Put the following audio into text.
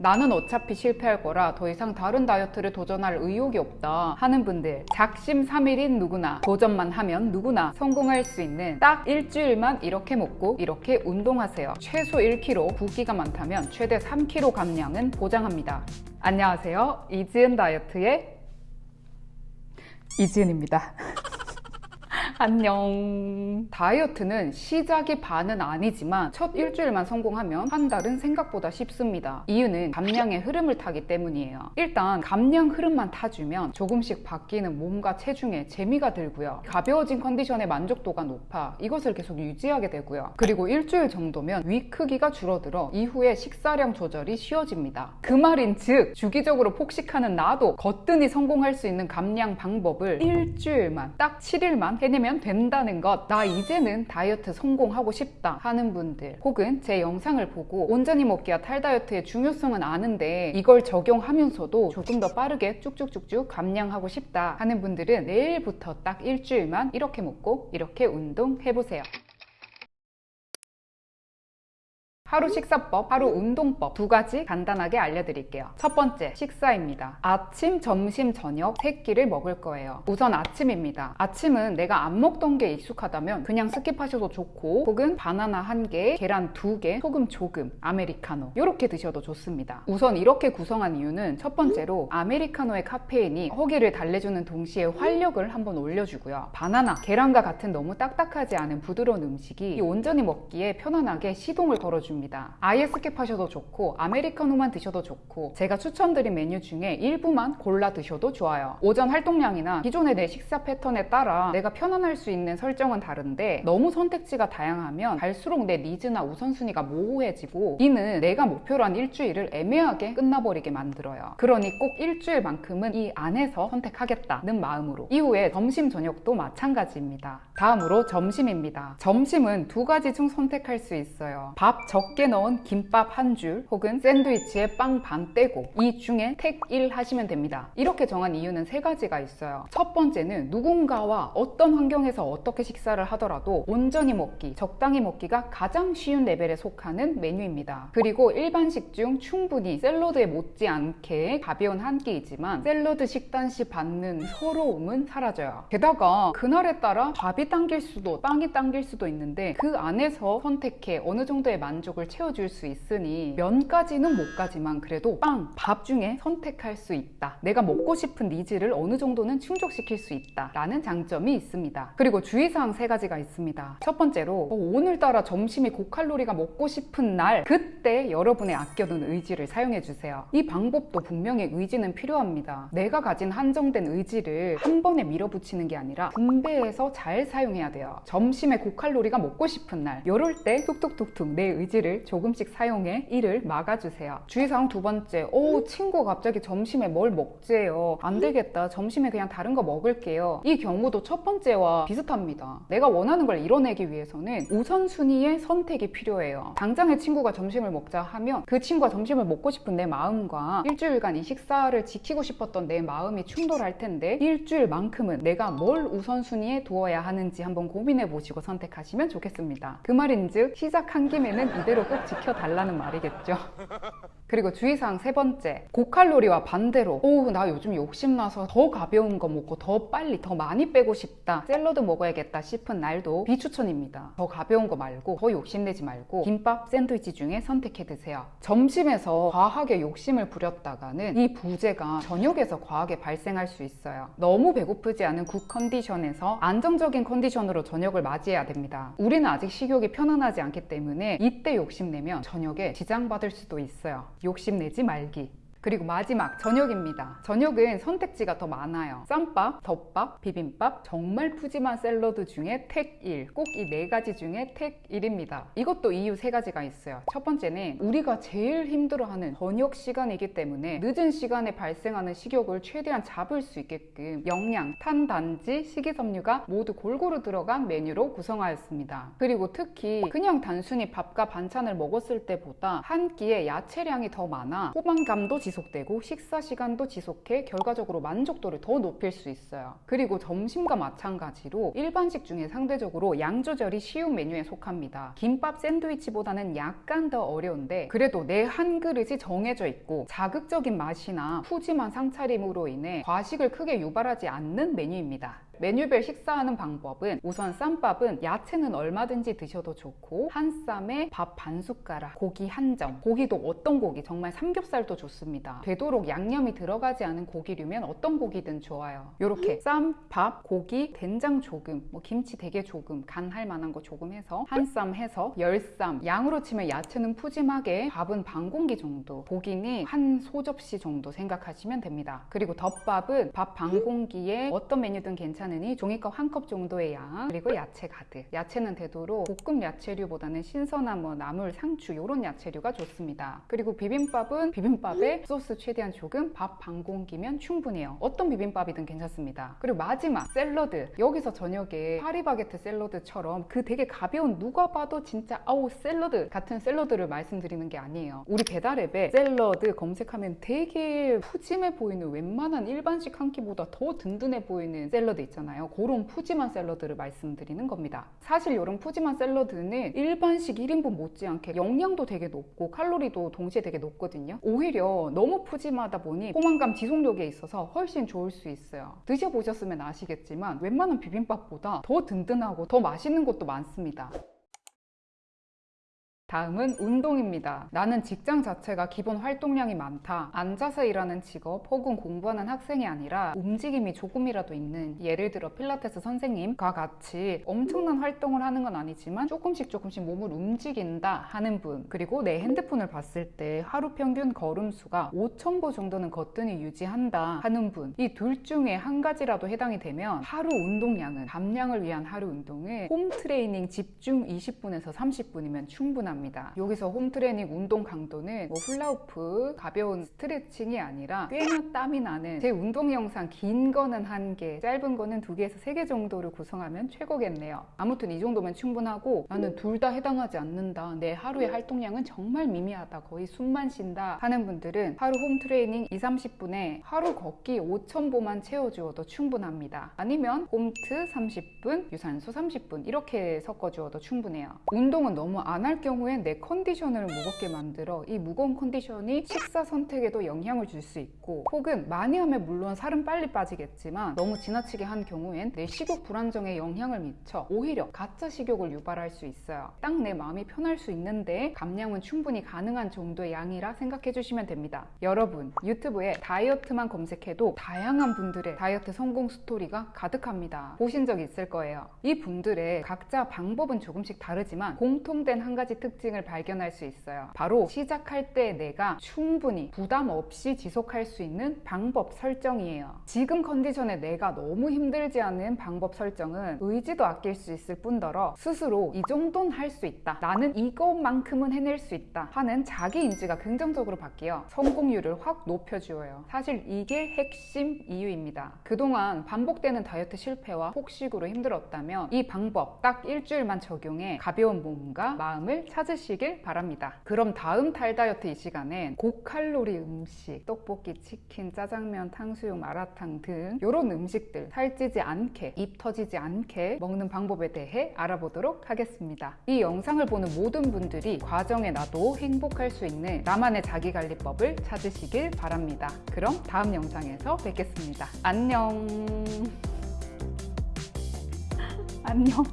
나는 어차피 실패할 거라 더 이상 다른 다이어트를 도전할 의욕이 없다 하는 분들 작심 삼일인 누구나 도전만 하면 누구나 성공할 수 있는 딱 일주일만 이렇게 먹고 이렇게 운동하세요. 최소 1kg 붓기가 많다면 최대 3kg 감량은 보장합니다. 안녕하세요. 이지은 다이어트의 이지은입니다 안녕. 다이어트는 시작이 반은 아니지만 첫 일주일만 성공하면 한 달은 생각보다 쉽습니다. 이유는 감량의 흐름을 타기 때문이에요. 일단 감량 흐름만 타주면 조금씩 바뀌는 몸과 체중에 재미가 들고요. 가벼워진 컨디션의 만족도가 높아 이것을 계속 유지하게 되고요. 그리고 일주일 정도면 위 크기가 줄어들어 이후에 식사량 조절이 쉬워집니다. 그 말인 즉 주기적으로 폭식하는 나도 거뜬히 성공할 수 있는 감량 방법을 일주일만 딱 7일만 해내면 된다는 것. 나 이제는 다이어트 성공하고 싶다 하는 분들 혹은 제 영상을 보고 온전히 먹기와 탈다이어트의 중요성은 아는데 이걸 적용하면서도 조금 더 빠르게 쭉쭉쭉쭉 감량하고 싶다 하는 분들은 내일부터 딱 일주일만 이렇게 먹고 이렇게 운동해보세요. 하루 식사법, 하루 운동법 두 가지 간단하게 알려드릴게요. 첫 번째, 식사입니다. 아침, 점심, 저녁 세 끼를 먹을 거예요. 우선 아침입니다. 아침은 내가 안 먹던 게 익숙하다면 그냥 skip하셔도 좋고 혹은 바나나 한 개, 계란 두 개, 소금 조금, 아메리카노 이렇게 드셔도 좋습니다. 우선 이렇게 구성한 이유는 첫 번째로 아메리카노의 카페인이 허기를 달래주는 동시에 활력을 한번 올려주고요. 바나나, 계란과 같은 너무 딱딱하지 않은 부드러운 음식이 온전히 먹기에 편안하게 시동을 걸어줍니다. 아예 skip하셔도 좋고 아메리카노만 드셔도 좋고 제가 추천드린 메뉴 중에 일부만 골라 드셔도 좋아요. 오전 활동량이나 기존의 내 식사 패턴에 따라 내가 편안할 수 있는 설정은 다른데 너무 선택지가 다양하면 갈수록 내 needs나 우선순위가 모호해지고 이는 내가 목표로 한 일주일을 애매하게 끝나버리게 만들어요. 그러니 꼭 일주일만큼은 이 안에서 선택하겠다는 마음으로 이후에 점심 저녁도 마찬가지입니다. 다음으로 점심입니다. 점심은 두 가지 중 선택할 수 있어요. 밥 적게 넣은 김밥 한 줄 혹은 샌드위치에 빵 반 떼고 이 중에 택 1 하시면 됩니다. 이렇게 정한 이유는 세 가지가 있어요. 첫 번째는 누군가와 어떤 환경에서 어떻게 식사를 하더라도 온전히 먹기, 적당히 먹기가 가장 쉬운 레벨에 속하는 메뉴입니다. 그리고 일반식 중 충분히 샐러드에 못지않게 가벼운 한 끼이지만 샐러드 식단 시 받는 서러움은 사라져요. 게다가 그날에 따라 밥이 당길 수도 빵이 당길 수도 있는데 그 안에서 선택해 어느 정도의 만족을 채워줄 수 있으니 면까지는 못 가지만 그래도 빵, 밥 중에 선택할 수 있다. 내가 먹고 싶은 needs를 어느 정도는 충족시킬 수 있다. 라는 장점이 있습니다. 그리고 주의사항 세 가지가 있습니다. 첫 번째로 어, 오늘따라 점심이 고칼로리가 먹고 싶은 날 그때 여러분의 아껴둔 의지를 사용해 주세요. 이 방법도 분명히 의지는 필요합니다. 내가 가진 한정된 의지를 한 번에 밀어붙이는 게 아니라 분배해서 잘 사용해야 돼요. 점심에 고칼로리가 먹고 싶은 날 이럴 때 툭툭툭툭 내 의지를 조금씩 사용해 이를 막아주세요. 주의사항 두 번째 오 친구가 갑자기 점심에 뭘 먹재요. 안 되겠다. 점심에 그냥 다른 거 먹을게요. 이 경우도 첫 번째와 비슷합니다. 내가 원하는 걸 이뤄내기 위해서는 우선순위의 선택이 필요해요. 당장의 친구가 점심을 먹자 하면 그 친구가 점심을 먹고 싶은 내 마음과 일주일간 이 식사를 지키고 싶었던 내 마음이 충돌할 텐데 일주일만큼은 내가 뭘 우선순위에 두어야 하는지 한번 고민해 보시고 선택하시면 좋겠습니다. 그 말인즉 시작한 김에는 이대로 꼭 지켜달라는 말이겠죠. 그리고 주의사항 세 번째. 고칼로리와 반대로 오 나 요즘 욕심나서 더 가벼운 거 먹고 더 빨리 더 많이 빼고 싶다. 샐러드 먹어야겠다 싶은 날도 비추천입니다. 더 가벼운 거 말고 더 욕심내지 말고 김밥 샌드위치 중에 선택해 드세요. 점심에서 과하게 욕심을 부렸다가는 이 부재가 저녁에서 과하게 발생할 수 있어요. 너무 배고프지 않은 good 컨디션에서 안정적인 컨디션으로 저녁을 맞이해야 됩니다. 우리는 아직 식욕이 편안하지 않기 때문에 이때 욕심내면 저녁에 지장받을 수도 있어요. 욕심내지 말기 그리고 마지막 저녁입니다. 저녁은 선택지가 더 많아요. 쌈밥, 덮밥, 비빔밥, 정말 푸짐한 샐러드 중에 택 1. 꼭 이 네 가지 중에 택 1입니다. 이것도 이유 세 가지가 있어요. 첫 번째는 우리가 제일 힘들어하는 저녁 시간이기 때문에 늦은 시간에 발생하는 식욕을 최대한 잡을 수 있게끔 영양, 탄, 단지, 식이섬유가 모두 골고루 들어간 메뉴로 구성하였습니다. 그리고 특히 그냥 단순히 밥과 반찬을 먹었을 때보다 한 끼에 야채량이 더 많아 포만감도 지속 지속되고 식사 시간도 지속해 결과적으로 만족도를 더 높일 수 있어요. 그리고 점심과 마찬가지로 일반식 중에 상대적으로 양 조절이 쉬운 메뉴에 속합니다. 김밥 샌드위치보다는 약간 더 어려운데 그래도 내 한 그릇이 정해져 있고 자극적인 맛이나 푸짐한 상차림으로 인해 과식을 크게 유발하지 않는 메뉴입니다. 메뉴별 식사하는 방법은 우선 쌈밥은 야채는 얼마든지 드셔도 좋고 한 쌈에 밥 반 숟가락, 고기 한 점. 고기도 어떤 고기, 정말 삼겹살도 좋습니다. 되도록 양념이 들어가지 않은 고기류면 어떤 고기든 좋아요. 이렇게 쌈, 밥, 고기, 된장 조금, 뭐 김치 되게 조금, 간 할 만한 거 조금 해서 한 쌈 해서 열 쌈. 양으로 치면 야채는 푸짐하게 밥은 반 공기 정도, 고기는 한 소접시 정도 생각하시면 됩니다. 그리고 덮밥은 밥 반 공기에 어떤 메뉴든 괜찮아요. 괜찮으니 종이컵 한 컵 정도의 양 그리고 야채 가득. 야채는 되도록 볶음 야채류보다는 신선한 뭐 나물, 상추 이런 야채류가 좋습니다. 그리고 비빔밥은 비빔밥에 소스 최대한 조금 밥 반 공기면 충분해요. 어떤 비빔밥이든 괜찮습니다. 그리고 마지막 샐러드. 여기서 저녁에 파리바게트 샐러드처럼 그 되게 가벼운 누가 봐도 진짜 아우 샐러드 같은 샐러드를 말씀드리는 게 아니에요. 우리 배달 앱에 샐러드 검색하면 되게 푸짐해 보이는 웬만한 일반식 한 끼보다 더 든든해 보이는 샐러드 있잖아요 있잖아요. 그런 푸짐한 샐러드를 말씀드리는 겁니다. 사실 이런 푸짐한 샐러드는 일반식 1인분 못지않게 영양도 되게 높고 칼로리도 동시에 되게 높거든요. 오히려 너무 푸짐하다 보니 포만감 지속력에 있어서 훨씬 좋을 수 있어요. 드셔보셨으면 아시겠지만 웬만한 비빔밥보다 더 든든하고 더 맛있는 것도 많습니다. 다음은 운동입니다. 나는 직장 자체가 기본 활동량이 많다. 앉아서 일하는 직업 혹은 공부하는 학생이 아니라 움직임이 조금이라도 있는 예를 들어 필라테스 선생님과 같이 엄청난 활동을 하는 건 아니지만 조금씩 조금씩 몸을 움직인다 하는 분 그리고 내 핸드폰을 봤을 때 하루 평균 걸음수가 5,000보 정도는 거뜬히 유지한다 하는 분 이 둘 중에 한 가지라도 해당이 되면 하루 운동량은 감량을 위한 하루 운동을 홈 트레이닝 집중 20분에서 30분이면 충분합니다. 합니다. 여기서 홈트레이닝 운동 강도는 뭐 훌라후프, 가벼운 스트레칭이 아니라 꽤나 땀이 나는 제 운동 영상 긴 거는 한 개, 짧은 거는 두 개에서 세 개 정도를 구성하면 최고겠네요. 아무튼 이 정도면 충분하고 나는 둘 다 해당하지 않는다. 내 하루의 활동량은 정말 미미하다. 거의 숨만 쉰다 하는 분들은 하루 홈트레이닝 2, 30분에 하루 걷기 5,000보만 채워주어도 충분합니다. 아니면 홈트 30분, 유산소 30분 이렇게 섞어주어도 충분해요. 운동은 너무 안 할 경우에 경우엔 내 컨디션을 무겁게 만들어 이 무거운 컨디션이 식사 선택에도 영향을 줄 수 있고 혹은 많이 하면 물론 살은 빨리 빠지겠지만 너무 지나치게 한 경우엔 내 식욕 불안정에 영향을 미쳐 오히려 가짜 식욕을 유발할 수 있어요. 딱 내 마음이 편할 수 있는데 감량은 충분히 가능한 정도의 양이라 생각해 주시면 됩니다. 여러분 유튜브에 다이어트만 검색해도 다양한 분들의 다이어트 성공 스토리가 가득합니다. 보신 적 있을 거예요. 이 분들의 각자 방법은 조금씩 다르지만 공통된 한 가지 특 특징을 발견할 수 있어요. 바로 시작할 때 내가 충분히 부담 없이 지속할 수 있는 방법 설정이에요. 지금 컨디션에 내가 너무 힘들지 않은 방법 설정은 의지도 아낄 수 있을 뿐더러 스스로 이 정도는 할 수 있다. 나는 이것만큼은 해낼 수 있다. 하는 자기 인지가 긍정적으로 바뀌어 성공률을 확 높여주어요. 사실 이게 핵심 이유입니다. 그동안 반복되는 다이어트 실패와 폭식으로 힘들었다면 이 방법 딱 일주일만 적용해 가벼운 몸과 마음을 찾 찾으시길 바랍니다. 그럼 다음 달 다이어트 이 시간엔 고칼로리 음식, 떡볶이, 치킨, 짜장면, 탕수육, 마라탕 등 이런 음식들 살찌지 않게, 입 터지지 않게 먹는 방법에 대해 알아보도록 하겠습니다. 이 영상을 보는 모든 분들이 과정에 나도 행복할 수 있는 나만의 자기관리법을 찾으시길 바랍니다. 그럼 다음 영상에서 뵙겠습니다. 안녕. 안녕.